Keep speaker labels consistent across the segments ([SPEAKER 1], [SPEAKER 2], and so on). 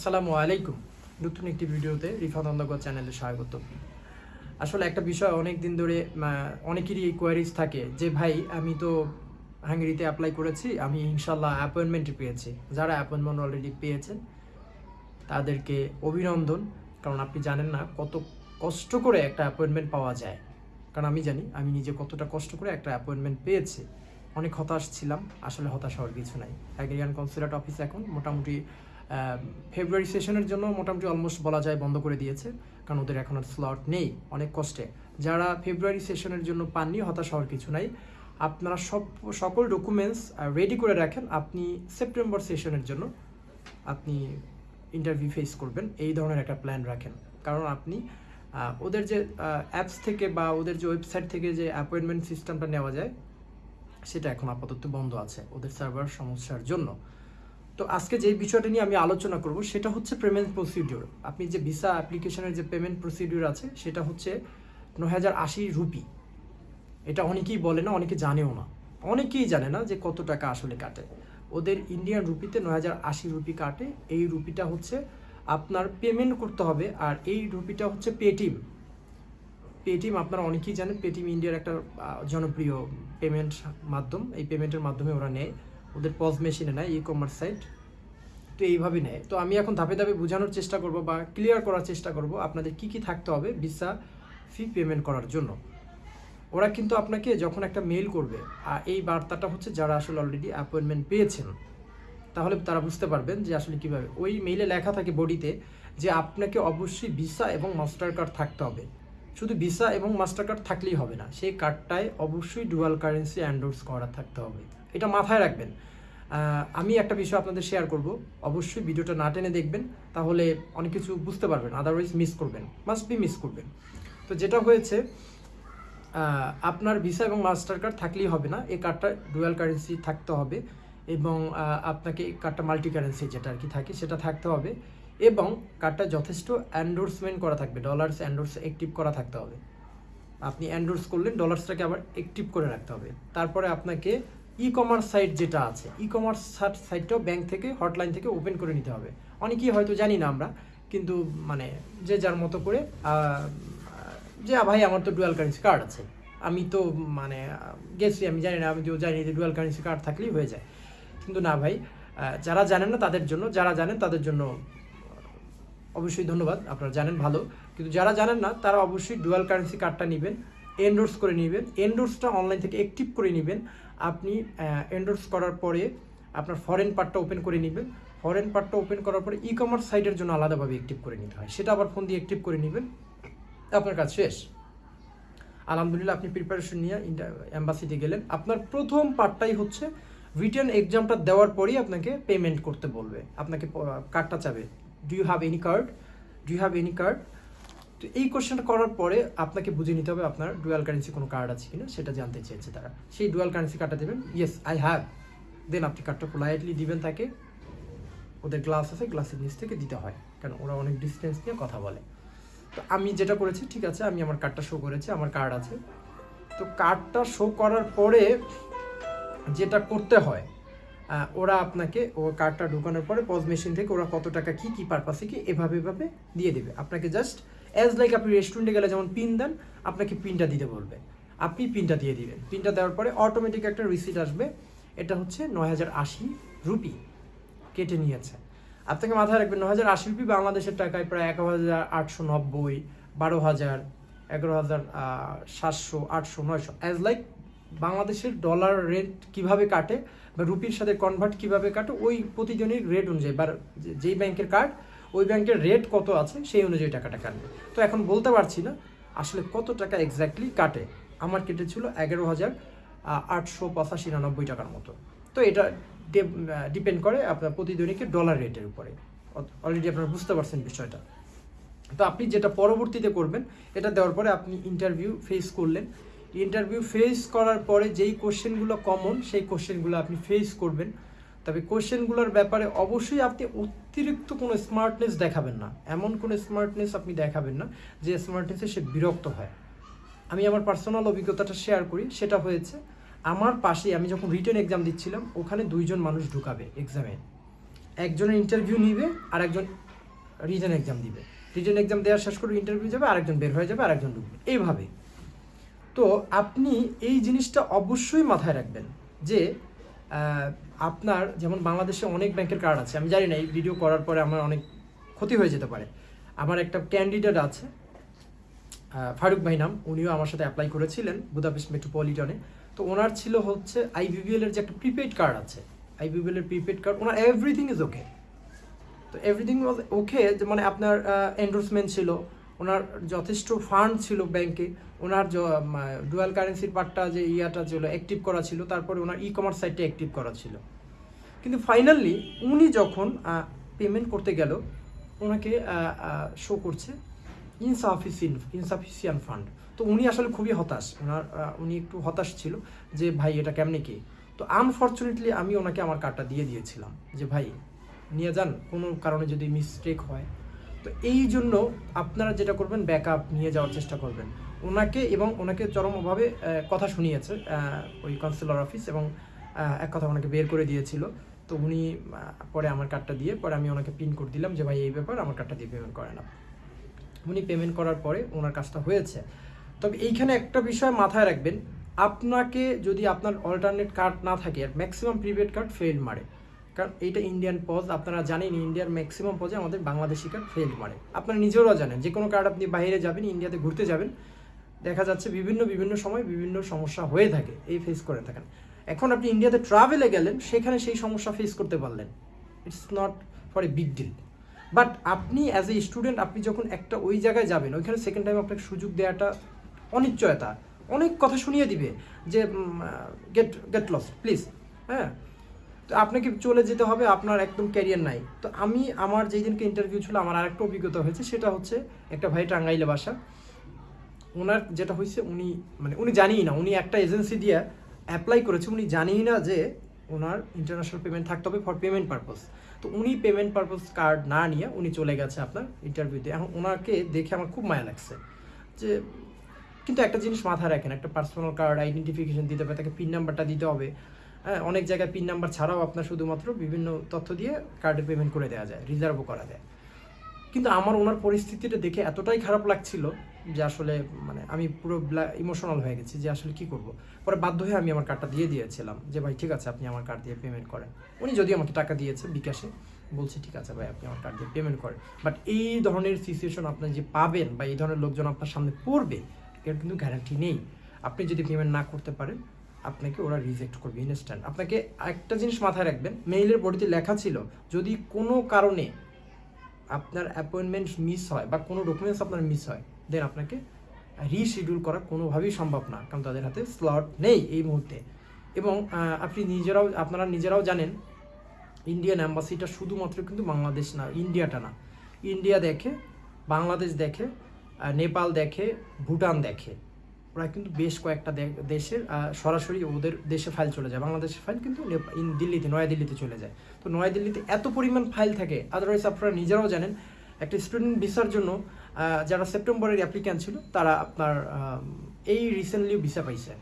[SPEAKER 1] আসসালামু আলাইকুম। নতুন একটি ভিডিওতে রিফাত অন্ধকর চ্যানেলে স্বাগত। আসলে একটা বিষয় অনেক দিন ধরে অনেকেরই কোয়ারিজ থাকে যে, ভাই, আমি তো হাঙ্গেরিতে অ্যাপ্লাই করেছি, আমি ইনশাল্লাহ অ্যাপয়েন্টমেন্ট পেয়েছি। যারা অ্যাপয়েন্টমেন্ট অলরেডি পেয়েছেন, তাদেরকে অভিনন্দন। কারণ আপনি জানেন না কত কষ্ট করে একটা অ্যাপয়েন্টমেন্ট পাওয়া যায়। কারণ আমি জানি, আমি নিজে কতটা কষ্ট করে একটা অ্যাপয়েন্টমেন্ট পেয়েছি। অনেক হতাশ ছিলাম, আসলে হতাশ হওয়ার কিছু নাই। হ্যাগেরিয়ান কনসুলেট অফিস এখন মোটামুটি ফেব্রুয়ারি সেশনের জন্য মোটামুটি অলমোস্ট বলা যায় বন্ধ করে দিয়েছে, কারণ ওদের এখন আর স্লট নেই, অনেক কষ্টে। যারা ফেব্রুয়ারি সেশনের জন্য পাননি, হতাশ হওয়ার কিছু নাই। আপনারা সব, সকল ডকুমেন্টস রেডি করে রাখেন, আপনি সেপ্টেম্বর সেশনের জন্য আপনি ইন্টারভিউ ফেস করবেন। এই ধরনের একটা প্ল্যান রাখেন। কারণ আপনি ওদের যে অ্যাপস থেকে বা ওদের যে ওয়েবসাইট থেকে যে অ্যাপয়েন্টমেন্ট সিস্টেমটা নেওয়া যায়, সেটা এখন আপাতত বন্ধ আছে, ওদের সার্ভার সমস্যার জন্য। তো আজকে যে বিষয়টা নিয়ে আমি আলোচনা করব, সেটা হচ্ছে পেমেন্ট প্রসিডিওর আপনি যে ভিসা অ্যাপ্লিকেশনের যে পেমেন্ট প্রসিডিওর আছে, সেটা হচ্ছে নয় হাজার আশি রুপি। এটা অনেকেই বলে না, অনেকে জানেও না। অনেকেই জানে না যে কত টাকা আসলে কাটে। ওদের ইন্ডিয়ান রুপিতে নয় হাজার আশি রুপি কাটে। এই রুপিটা হচ্ছে আপনার পেমেন্ট করতে হবে, আর এই রুপিটা হচ্ছে পেটিএম পেটিএম আপনারা অনেকেই জানেন পেটিএম ইন্ডিয়ার একটা জনপ্রিয় পেমেন্ট মাধ্যম। এই পেমেন্টের মাধ্যমে ওরা নেয়। ওদের পজ মেশিনে নেয় ই কমার্স সাইট তো এইভাবে নেয়। তো আমি এখন ধাপে ধাপে বোঝানোর চেষ্টা করব বা ক্লিয়ার করার চেষ্টা করব আপনাদের কি কি থাকতে হবে ভিসা ফি পেমেন্ট করার জন্য। ওরা কিন্তু আপনাকে যখন একটা মেইল করবে আর এই বার্তাটা হচ্ছে যারা আসলে অলরেডি অ্যাপয়েন্টমেন্ট পেয়েছেন, তাহলে তারা বুঝতে পারবেন যে আসলে কীভাবে। ওই মেইলে লেখা থাকে বডিতে যে আপনাকে অবশ্যই ভিসা এবং মাস্টার কার্ড থাকতে হবে। শুধু ভিসা এবং মাস্টার কার্ড থাকলেই হবে না, সেই কার্ডটায় অবশ্যই ডুয়াল কারেন্সি অ্যান্ডোর্স করা থাকতে হবে। এটা মাথায় রাখবেন। আমি একটা বিষয় আপনাদের শেয়ার করব। অবশ্যই ভিডিওটা না টেনে দেখবেন, তাহলে অনেক কিছু বুঝতে পারবেন আদারওয়াইজ মিস করবেন মাস্ট বি মিস করবেন। তো যেটা হয়েছে আপনার ভিসা এবং মাস্টার কার্ড থাকলেই হবে না, এই কার্ডটা ডুয়াল কারেন্সি থাকতে হবে এবং আপনাকে এই কার্ডটা মাল্টি কারেন্সি যেটা আর কি থাকে, সেটা থাকতে হবে এবং কার্ডটা যথেষ্ট অ্যান্ডোর্সমেন্ট করা থাকবে ডলার্স অ্যান্ডোর্স অ্যাক্টিভ করা থাকতে হবে। আপনি অ্যান্ডোর্স করলেন ডলার্সটাকে আবার অ্যাক্টিভ করে রাখতে হবে। তারপরে আপনাকে ই কমার্স সাইট যেটা আছে ই কমার্স সাইটটাও ব্যাংক থেকে হটলাইন থেকে ওপেন করে নিতে হবে। অনেকেই হয়তো জানি না আমরা, কিন্তু মানে যে যার মতো করে যে ভাই, আমার তো ডুয়াল কারেন্সি কার্ড আছে। আমি তো মানে গেছি, আমি জানি না, আমি তো জানি যে ডুয়াল কারেন্সি কার্ড থাকলেই হয়ে যায়। কিন্তু না, ভাই যারা জানেন না তাদের জন্য, যারা জানেন তাদের জন্য, অবশ্যই ধন্যবাদ, আপনারা জানেন ভালো। কিন্তু যারা জানেন না, তারা অবশ্যই ডুয়াল কারেন্সি কার্ডটা নেবেন এন্ডোর্স করে নেবেন। এন্ডোর্সটা অনলাইন থেকে অ্যাক্টিভ করে নেবেন। আপনি এন্ডোর্স করার পরে আপনার ফরেন পার্টটা ওপেন করে নেবেন। ফরেন পার্টটা ওপেন করার পরে ই কমার্স সাইটের জন্য আলাদাভাবে অ্যাক্টিভ করে নিতে হয়। সেটা আবার ফোন দিয়ে অ্যাক্টিভ করে নেবেন। আপনার কাজ শেষ। আলহামদুলিল্লাহ, আপনি প্রিপারেশন নিয়ে অ্যাম্বাসিতে গেলেন। আপনার প্রথম পার্টটাই হচ্ছে রিটার্ন এক্সামটা দেওয়ার পরেই আপনাকে পেমেন্ট করতে বলবে। আপনাকে কার্ডটা চাবে। Do you have any card do you have any card তো এই কোশ্চেনটা করার পরে আপনাকে বুঝে নিতে হবে আপনার ডুয়াল কারেন্সি কোনো কার্ড আছে কিনা, সেটা জানতে চেয়েছে তারা। সেই ডুয়াল কারেন্সি কার্ডটা দেবেন। ইয়েস আই হ্যাভ দেন আপনি কার্ডটা পোলাইটলি দিবেন তাকে। ওদের গ্লাস আছে গ্লাসের নিচ থেকে দিতে হয় কারণ ওরা অনেক ডিস্টেন্স নিয়ে কথা বলে। তো আমি যেটা করেছি, ঠিক আছে, আমি আমার কার্ডটা শো করেছি, আমার কার্ড আছে। তো কার্ডটা শো করার পরে যেটা করতে হয় ওরা আপনাকে ও কার্ডটা ঢোকানোর পরে পজ মেশিন থেকে ওরা কত টাকা, কি কি পারপাসে কি, এভাবে এভাবে দিয়ে দেবে। আপনাকে জাস্ট অ্যাজ লাইক আপনি রেস্টুরেন্টে গেলে যেমন পিন দেন, আপনাকে পিনটা দিতে বলবে। আপনি পিনটা দিয়ে দিবেন। পিনটা দেওয়ার পরে অটোমেটিক একটা রিসিট আসবে। এটা হচ্ছে নয় হাজার আশি রুপি কেটে নিয়েছে। আপনাকে মাথায় রাখবেন, নয় হাজার আশি রুপি বাংলাদেশের টাকায় প্রায় এক হাজার আটশো নব্বই, বারো হাজার, এগারো হাজার সাতশো, আটশো, নয়শো। অ্যাজ লাইক বাংলাদেশের ডলার রেট কীভাবে কাটে বা রুপির সাথে কনভার্ট কীভাবে কাটে, ওই প্রতিজনের রেট অনুযায়ী বা যেই ব্যাংকের কার্ড ওই ব্যাংকের রেট কত আছে সেই অনুযায়ী টাকাটা কাটবে। তো এখন বলতে পারছি না আসলে কত টাকা এক্স্যাক্টলি কাটে। আমার কেটেছিল এগারো হাজার আটশো পঁচাশি নিরানব্বই টাকার মতো। তো এটা ডিপেন্ড করে আপনার প্রতিদিনকে ডলার রেটের উপরে। অলরেডি আপনারা বুঝতে পারছেন বিষয়টা। তো আপনি যেটা পরবর্তীতে করবেন, এটা দেওয়ার পরে আপনি ইন্টারভিউ ফেস করলেন। ইন্টারভিউ ফেস করার পরে যেই কোশ্চেনগুলো কমন সেই কোশ্চেনগুলো আপনি ফেস করবেন। তবে কোশ্চেনগুলোর ব্যাপারে অবশ্যই আপনি অতিরিক্ত কোনো স্মার্টনেস দেখাবেন না। এমন কোনো স্মার্টনেস আপনি দেখাবেন না যে স্মার্টনেসে সে বিরক্ত হয়। আমি আমার পার্সোনাল অভিজ্ঞতাটা শেয়ার করি, সেটা হয়েছে, আমার পাশে আমি যখন রিটার্ন এক্সাম দিচ্ছিলাম, ওখানে দুইজন মানুষ ঢুকাবে এক্সামে একজনের ইন্টারভিউ নিবে, আর একজন রিটেন এক্সাম দিবে। রিটেন এক্সাম দেওয়ার শেষ করে ইন্টারভিউ যাবে আরেকজন বের হয়ে যাবে আরেকজন ঢুকবে। এইভাবে। তো আপনি এই জিনিসটা অবশ্যই মাথায় রাখবেন যে আপনার যেমন বাংলাদেশে অনেক ব্যাংকের কার্ড আছে, আমি জানি না, এই ভিডিও করার পরে আমার অনেক ক্ষতি হয়ে যেতে পারে। আমার একটা ক্যান্ডিডেট আছে ফারুক ভাই নাম, উনিও আমার সাথে অ্যাপ্লাই করেছিলেন বুদাপেস্ট মেট্রোপলিটনে তো ওনার ছিল হচ্ছে আইবিবিএল এর যে একটা প্রিপেড কার্ড আছে আইবিবিএল এর prepaid card owner everything is okay তো এভরিথিং ওয়াজ ওকে মানে আপনার এন্ডোর্সমেন্ট ছিল, ওনার যথেষ্ট ফান্ড ছিল ব্যাংকে ওনার ডুয়াল কারেন্সির পার্টটা যে ইয়াটা ছিল অ্যাক্টিভ করা ছিল, তারপরে ওনার ই কমার্স সাইটটা অ্যাক্টিভ করা ছিল। কিন্তু ফাইনালি উনি যখন পেমেন্ট করতে গেল, ওনাকে শো করছে ইনসাফিসিয়েন্ট ইনসাফিসিয়েন্ট ফান্ড তো উনি আসলে খুবই হতাশ। ওনার উনি একটু হতাশ ছিল যে, ভাই, এটা কেমনে কি? তো আনফর্চুনেটলি আমি ওনাকে আমার কার্ডটা দিয়ে দিয়েছিলাম যে, ভাই, নিয়ে যান। কোনো কারণে যদি মিস্টেক হয়। তো এই জন্য আপনারা যেটা করবেন ব্যাকআপ নিয়ে যাওয়ার চেষ্টা করবেন। ওনাকে এবং ওনাকে চরমভাবে কথা শুনিয়েছে ওই কাউন্সিলর অফিস এবং এক কথা ওনাকে বের করে দিয়েছিল। তো উনি পরে আমার কার্ডটা দিয়ে, পরে আমি ওনাকে পিন করে দিলাম যে, ভাই, এই ব্যাপার, আমার কার্ডটা দিয়ে পেমেন্ট করে না উনি পেমেন্ট করার পরে ওনার কাজটা হয়েছে। তবে এইখানে একটা বিষয় মাথায় রাখবেন, আপনাকে যদি আপনার অল্টারনেট কার্ড না থাকে, আর ম্যাক্সিমাম প্রিপেড কার্ড ফেল মারে। কারণ এইটা ইন্ডিয়ান পজ আপনারা জানেন ইন্ডিয়ার ম্যাক্সিমাম পজে আমাদের বাংলাদেশি কার্ড ফেল মারে। আপনারা নিজেরাও জানেন, যে কোনো কার্ড আপনি বাইরে যাবেন ইন্ডিয়াতে ঘুরতে যাবেন দেখা যাচ্ছে বিভিন্ন বিভিন্ন সময় বিভিন্ন সমস্যা হয়ে থাকে, এই ফেস করে থাকেন। এখন আপনি ইন্ডিয়াতে ট্রাভেলে গেলেন, সেখানে সেই সমস্যা ফেস করতে পারলেন। It's not for a big deal but আপনি অ্যাজ এ স্টুডেন্ট আপনি যখন একটা ওই জায়গায় যাবেন, ওইখানে সেকেন্ড টাইম আপনাকে সুযোগ দেওয়াটা অনিশ্চয়তা। অনেক কথা শুনিয়ে দিবে যে গেট গেট লস প্লিজ হ্যাঁ? তো আপনাকে চলে যেতে হবে, আপনার একদম ক্যারিয়ার নাই। তো আমি, আমার যেই দিনকে ইন্টারভিউ ছিল, আমার আরেকটা অভিজ্ঞতা হয়েছে, সেটা হচ্ছে একটা ভাই টাঙ্গাইলে বাসা। ওনার যেটা হয়েছে উনি মানে উনি জানিই না, উনি একটা এজেন্সি দিয়ে অ্যাপ্লাই করেছে, উনি জানিই না যে ওনার ইন্টারন্যাশনাল পেমেন্ট থাকতে হবে ফর পেমেন্ট পারপোজ তো উনি পেমেন্ট পারপোজ কার্ড না নিয়ে উনি চলে গেছে আপনার ইন্টারভিউতে এখন ওনাকে দেখে আমার খুব মায়া লাগছে যে, কিন্তু একটা জিনিস মাথায় রাখেন, একটা পার্সোনাল কার্ড আইডেন্টিফিকেশন দিতে হবে, তাকে পিন নাম্বারটা দিতে হবে। হ্যাঁ অনেক জায়গায় পিন নাম্বার ছাড়াও আপনার শুধুমাত্র বিভিন্ন তথ্য দিয়ে কার্ডে পেমেন্ট করে দেওয়া যায় রিজার্ভও করা যায়। কিন্তু আমার ওনার পরিস্থিতিটা দেখে এতটাই খারাপ লাগছিল যে আসলে মানে আমি পুরো ইমোশনাল হয়ে গেছি যে আসলে কি করব। পরে বাধ্য হয়ে আমি আমার কার্ডটা দিয়ে দিয়েছিলাম যে, ভাই, ঠিক আছে, আপনি আমার কার্ড দিয়ে পেমেন্ট করেন। উনি যদি আমাকে টাকা দিয়েছে বিকাশে, বলছি, ঠিক আছে, ভাই, আপনি আমার কার্ড দিয়ে পেমেন্ট করেন। বাট এই ধরনের সিচুয়েশন আপনি যে পাবেন বা এই ধরনের লোকজন আপনার সামনে পড়বে, এর কিন্তু গ্যারান্টি নেই। আপনি যদি পেমেন্ট না করতে পারেন, আপনাকে ওরা রিজেক্ট করবে ইনস্ট্যান্ট আপনাকে একটা জিনিস মাথায় রাখবেন মেইলের বডিতে লেখা ছিল, যদি কোনো কারণে আপনার অ্যাপয়েন্টমেন্ট মিস হয় বা কোনো ডকুমেন্টস আপনার মিস হয় দেন আপনাকে রিশিডিউল করা কোনোভাবেই সম্ভব না, কারণ তাদের হাতে স্লট নেই এই মুহূর্তে। এবং আপনি নিজেরাও, আপনারা নিজেরাও জানেন ইন্ডিয়ান অ্যাম্বাসিটা শুধুমাত্র কিন্তু বাংলাদেশ না ইন্ডিয়াটা না। ইন্ডিয়া দেখে বাংলাদেশ দেখে নেপাল দেখে ভুটান দেখে। ওরা কিন্তু বেশ কয়েকটা দেশের সরাসরি ওদের দেশে ফাইল চলে যায়। বাংলাদেশের ফাইল কিন্তু ইন দিল্লিতে, নয়াদিল্লিতে চলে যায়। তো নয়াদিল্লিতে এত পরিমাণ ফাইল থাকে আদারওয়াইজ আপনারা নিজেরাও জানেন, একটা স্টুডেন্ট ভিসার জন্য যারা সেপ্টেম্বরের অ্যাপ্লিক্যান্ট ছিল, তারা আপনার এই রিসেন্টলি ভিসা পাইছে।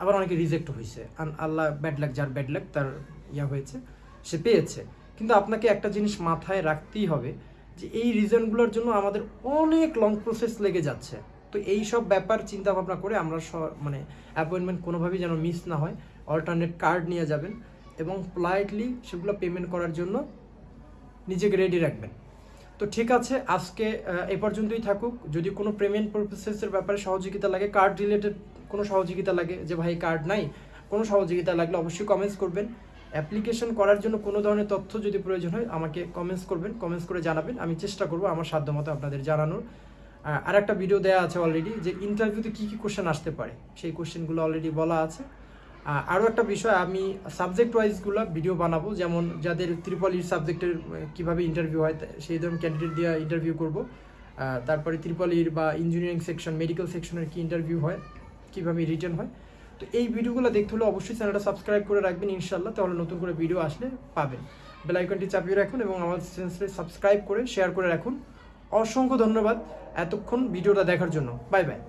[SPEAKER 1] আবার অনেকে রিজেক্ট হয়েছে আল্লাহ ব্যাড লাক যার ব্যাড লাক তার ইয়া হয়েছে, সে পেয়েছে। কিন্তু আপনাকে একটা জিনিস মাথায় রাখতেই হবে যে, এই রিজনগুলোর জন্য আমাদের অনেক লং প্রসেস লেগে যাচ্ছে। তো এই সব ব্যাপার চিন্তা ভাবনা করে আমরা স- মানে অ্যাপয়েন্টমেন্ট কোনোভাবেই যেন মিস না হয়। অল্টারনেট কার্ড নিয়ে যাবেন এবং পোলাইটলি সেগুলো পেমেন্ট করার জন্য নিজেকে রেডি রাখবেন। তো ঠিক আছে, আজকে এ পর্যন্তই থাকুক। যদি কোনো পেমেন্ট প্রসেসের ব্যাপারে সহযোগিতা লাগে কার্ড রিলেটেড কোনো সহযোগিতা লাগে যে ভাই কার্ড নাই, কোনো সহযোগিতা লাগলে অবশ্যই কমেন্টস করবেন। অ্যাপ্লিকেশন করার জন্য কোনো ধরনের তথ্য যদি প্রয়োজন হয়, আমাকে কমেন্টস করবেন। কমেন্টস করে জানাবেন। আমি চেষ্টা করব আমার সাধ্যমতো আপনাদের জানানোর। আর একটা ভিডিও দেওয়া আছে অলরেডি যে ইন্টারভিউতে কী কী কোশ্চেন আসতে পারে। সেই কোশ্চেনগুলো অলরেডি বলা আছে। আরও একটা বিষয়, আমি সাবজেক্ট ওয়াইজগুলো ভিডিও বানাবো। যেমন যাদের ত্রিপলির সাবজেক্টের কীভাবে ইন্টারভিউ হয় সেই ধরনের ক্যান্ডিডেট দিয়ে ইন্টারভিউ করব। তারপরে ত্রিপলির বা ইঞ্জিনিয়ারিং সেকশন মেডিকেল সেকশনের কি ইন্টারভিউ হয়, কীভাবে রিটার্ন হয়। তো এই ভিডিওগুলো দেখতে হলে অবশ্যই চ্যানেলটা সাবস্ক্রাইব করে রাখবেন ইনশাল্লাহ তাহলে নতুন করে ভিডিও আসলে পাবেন। বেল আইকনটি চাপিয়ে রাখুন এবং আমার চ্যানেলটি সাবস্ক্রাইব করে শেয়ার করে রাখুন। অসংখ্য ধন্যবাদ এতক্ষণ ভিডিওটা দেখার জন্য। Bye bye.